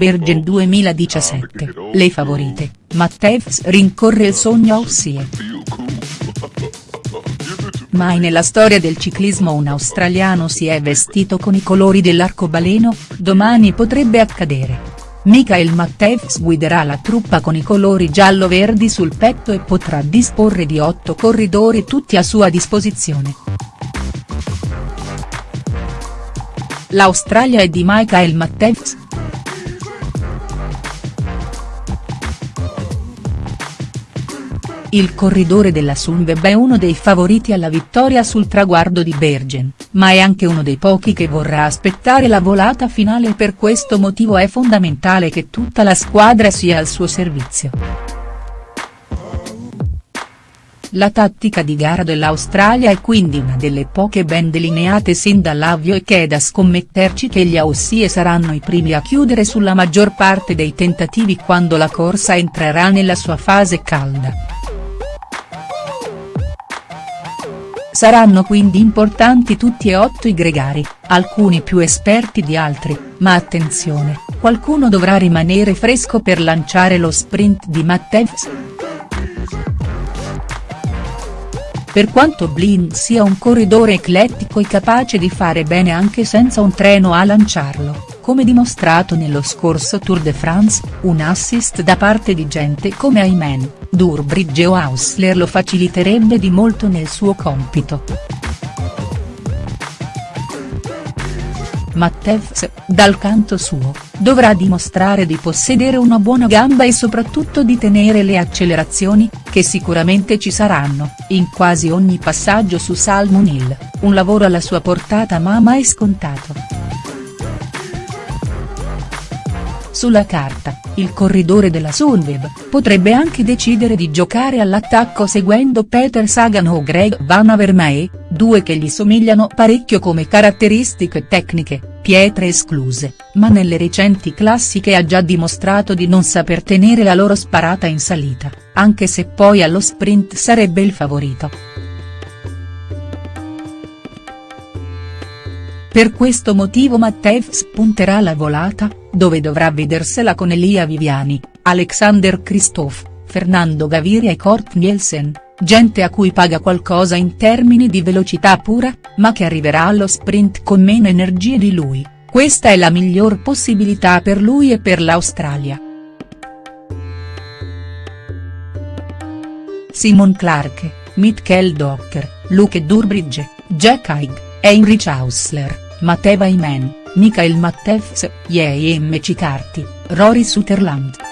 Bergen 2017, le favorite, Matthews rincorre il sogno Aussie. Mai nella storia del ciclismo un australiano si è vestito con i colori dell'arcobaleno, domani potrebbe accadere. Michael Matthews guiderà la truppa con i colori giallo-verdi sul petto e potrà disporre di otto corridori tutti a sua disposizione. L'Australia è di Michael Matthews. Il corridore della Sunweb è uno dei favoriti alla vittoria sul traguardo di Bergen, ma è anche uno dei pochi che vorrà aspettare la volata finale e per questo motivo è fondamentale che tutta la squadra sia al suo servizio. La tattica di gara dell'Australia è quindi una delle poche ben delineate sin dall'avvio e che è da scommetterci che gli Aussie saranno i primi a chiudere sulla maggior parte dei tentativi quando la corsa entrerà nella sua fase calda. Saranno quindi importanti tutti e otto i gregari, alcuni più esperti di altri, ma attenzione, qualcuno dovrà rimanere fresco per lanciare lo sprint di Matthews. Per quanto Blind sia un corridore eclettico e capace di fare bene anche senza un treno a lanciarlo, come dimostrato nello scorso Tour de France, un assist da parte di gente come Ayman, Durbridge o Hausler lo faciliterebbe di molto nel suo compito. Mattews, dal canto suo, dovrà dimostrare di possedere una buona gamba e soprattutto di tenere le accelerazioni, che sicuramente ci saranno, in quasi ogni passaggio su Salmon Hill, un lavoro alla sua portata ma mai scontato. Sulla carta, il corridore della Sunweb, potrebbe anche decidere di giocare all'attacco seguendo Peter Sagan o Greg Van Avermaet, due che gli somigliano parecchio come caratteristiche tecniche, pietre escluse, ma nelle recenti classiche ha già dimostrato di non saper tenere la loro sparata in salita, anche se poi allo sprint sarebbe il favorito. Per questo motivo Matteus punterà alla volata, dove dovrà vedersela con Elia Viviani, Alexander Kristoff, Fernando Gaviria e Kort Nielsen, gente a cui paga qualcosa in termini di velocità pura, ma che arriverà allo sprint con meno energie di lui, questa è la miglior possibilità per lui e per l'Australia. Simon Clarke, Mitkel Docker, Luke Durbridge, Jack Haig. Heinrich Hausler, Mateva Imen, Michael Mattews, J.M. Cicarti, Rory Sutherland.